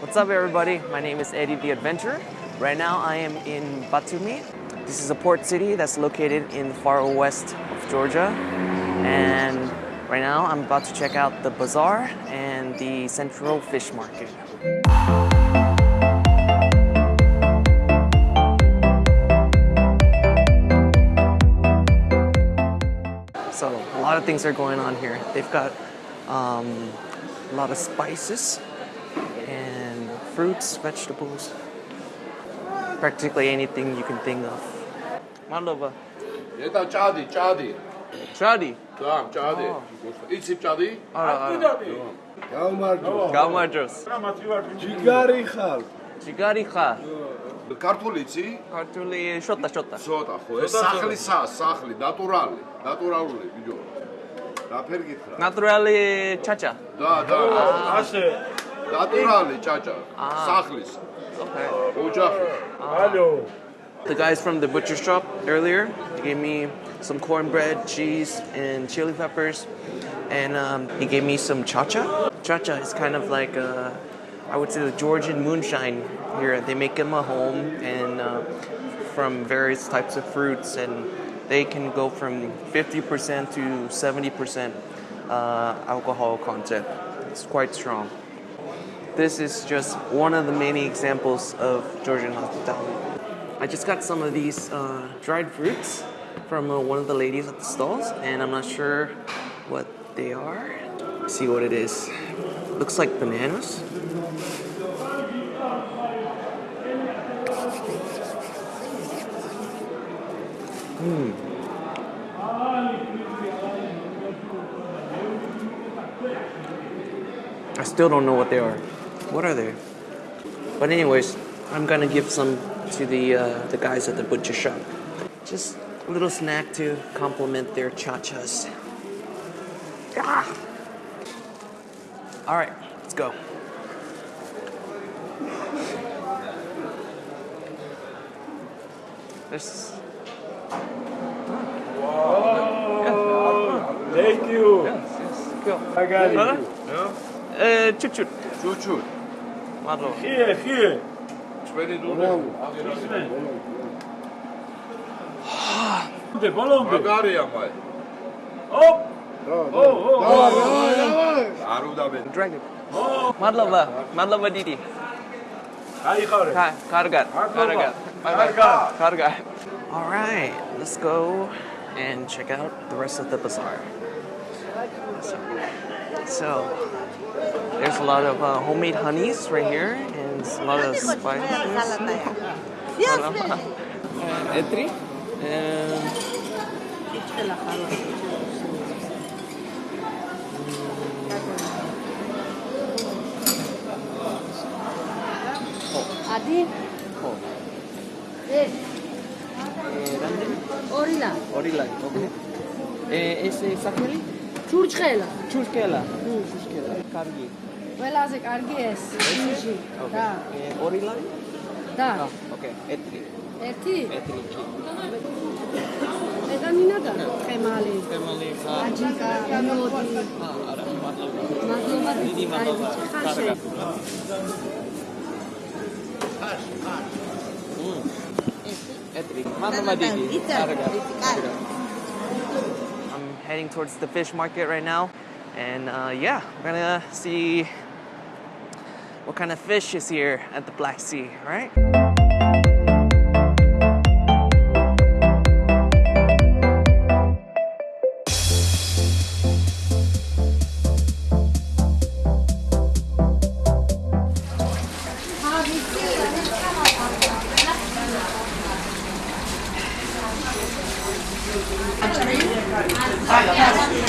What's up everybody? My name is Eddie the Adventurer. Right now I am in Batumi. This is a port city that's located in the far west of Georgia. And right now I'm about to check out the bazaar and the central fish market. So a lot of things are going on here. They've got um, a lot of spices fruits, vegetables, practically anything you can think of. Malova. Eta ჭადი, ჭადი. Shadi. და, ჭადი. იცი ჭადი? არა, არა. გამარჯობა. გამარჯოს. ჯიგარი ხარ. ჯიგარი ხარ? ქართული იცი? ქართული შოტა შოტა. ცოტა ხო, ეს სახლისა, სახლი, ნატურალი, ნატურალური, ბიჭო. რა ფერ გითხრა? ნატურალი ჩაჩა. და, და. ასე. Chacha. Ah. Sakhlis. Okay. Uh, ah. The guys from the butcher shop earlier gave me some cornbread, cheese, and chili peppers. And um, he gave me some chacha. Chacha is kind of like a, I would say the Georgian moonshine here. They make them at home and uh, from various types of fruits, and they can go from 50% to 70% uh, alcohol content. It's quite strong. This is just one of the many examples of Georgian hospitality. I just got some of these uh, dried fruits from uh, one of the ladies at the stalls, and I'm not sure what they are. Let's see what it is. Looks like bananas. Hmm. I still don't know what they are. What are they? But anyways, I'm gonna give some to the uh, the guys at the butcher shop. Just a little snack to complement their cha-chas. Ah! All right, let's go. There's. Whoa! Thank you. Yes, yes. Go. I got it. Huh? Yeah. Uh, chut chut. Chut chut. Marlo. Here, here. Oh! Oh! Oh! Oh! Oh! Dragon. Oh! Oh! Oh! Oh! Oh! Oh! Oh! Oh! Oh! Oh! Oh! Oh! Oh! Oh! Oh! Oh! Oh! Oh! Oh! So, there's a lot of uh, homemade honeys right here and a lot of spices. Etri. Adi. Orila. Orila, okay. Eh, ¿Es Saheli? ჩურჩხელა. ჩურჩხელა. ჩურჩხელა. კარგი. ყველაზე კარგი ეს. ჩიჟი და. ორი ლარი? და. ოკეი. ეთრი ერთი. ეთრი ედამინადა ხემალი ხემალი ხა. აჯიკა მელოდი ხა არა მადლობა. მადლობა დიდი მადლობა. ხაშე ხაშ ხაშ ეთრი მადლობა დიდი. კარგი. კარგი heading towards the fish market right now. And uh, yeah, we're gonna see what kind of fish is here at the Black Sea, all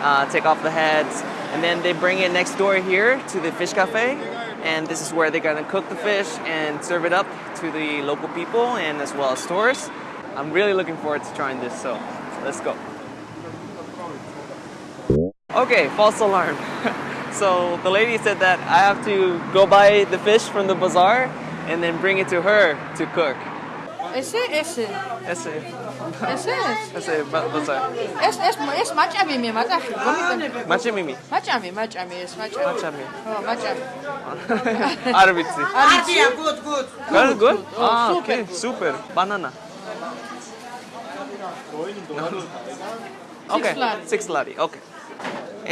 uh, take off the heads, and then they bring it next door here to the fish cafe, and this is where they're gonna cook the fish and serve it up to the local people and as well as tourists. I'm really looking forward to trying this, so let's go. Okay, false alarm. so the lady said that I have to go buy the fish from the bazaar and then bring it to her to cook. Is it? Is it? Is it? ესე? ესე ბოცა ეს ეს ეს მაჭამი მე მატახი გომიტა მაჭამი მე მაჭამი მაჭამი ეს მაჭამი. მაჭამი. ხო მაჭამი. არ ვიცი. არია გოდ გოდ გოდ გოდ აა ოკეი სუპერ. ბანანა. ოკეი 6 ლარი ოკეი.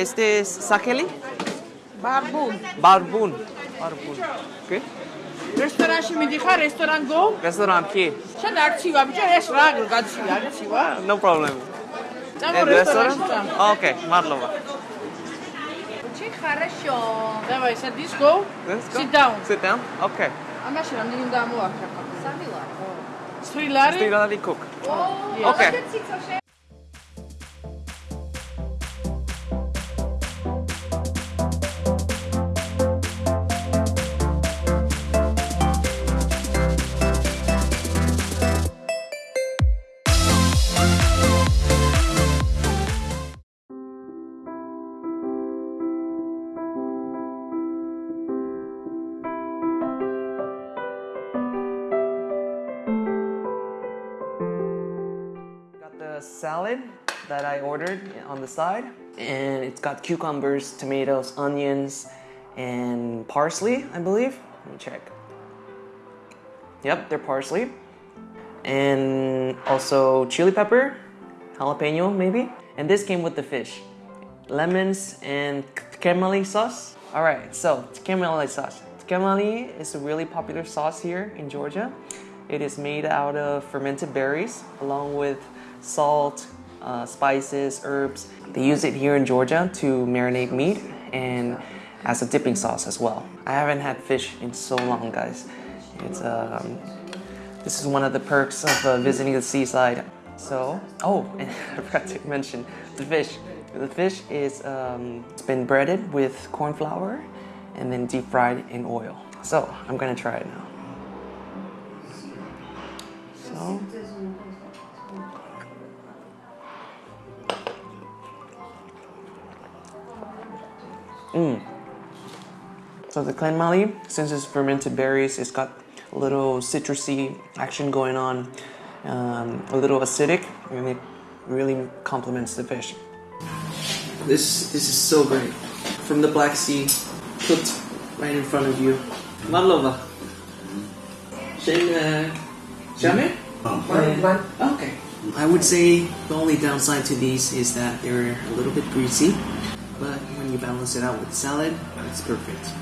este es sakeli barbun. Barbun. Barbun. ოკეი რესტორანში მიდიხარ რესტორან გო Restaurant here. შენ არცივა ბიჭო ეს რა გაცივი არცივა No problem. წამო And რესტორანში restaurant? წამო Okay, Marlova. ჩი ხარაშო давай садись go Let's go. sit down Sit down. Okay. ამაში რამდენი უნდა ამოაქრა სრილარი Three lari cook. Okay. Ordered on the side, and it's got cucumbers, tomatoes, onions, and parsley, I believe. Let me check. Yep, they're parsley. And also chili pepper, jalapeno maybe. And this came with the fish. Lemons and tkemali sauce. All right, so tkemali sauce. Tkemali is a really popular sauce here in Georgia. It is made out of fermented berries along with salt, uh, spices, herbs. They use it here in Georgia to marinate meat and as a dipping sauce as well. I haven't had fish in so long, guys. It's um, this is one of the perks of uh, visiting the seaside. So, oh, and I forgot to mention the fish. The fish is um, it's been breaded with corn flour and then deep fried in oil. So I'm gonna try it now. So. Mmm. So the tkemali, since it's fermented berries, it's got a little citrusy action going on, um, a little acidic, and it really complements the fish. This this is so great. From the Black Sea, cooked right in front of you. Malova. Shane, Jamais? Okay. I would say the only downside to these is that they're a little bit greasy, but when you balance it out with salad, it's perfect.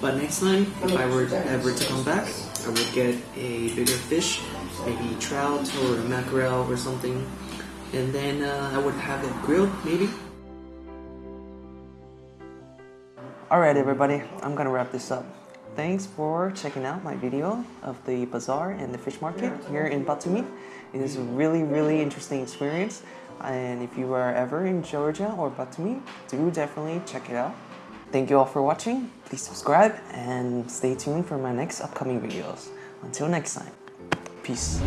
But next time, if I were ever to come back, I would get a bigger fish, maybe trout or a mackerel or something, and then uh, I would have it grilled, maybe. Alright, everybody, I'm gonna wrap this up. Thanks for checking out my video of the bazaar and the fish market here in Batumi. It is a really, really interesting experience. And if you are ever in Georgia or Batumi, do definitely check it out. Thank you all for watching. Please subscribe and stay tuned for my next upcoming videos. Until next time, peace.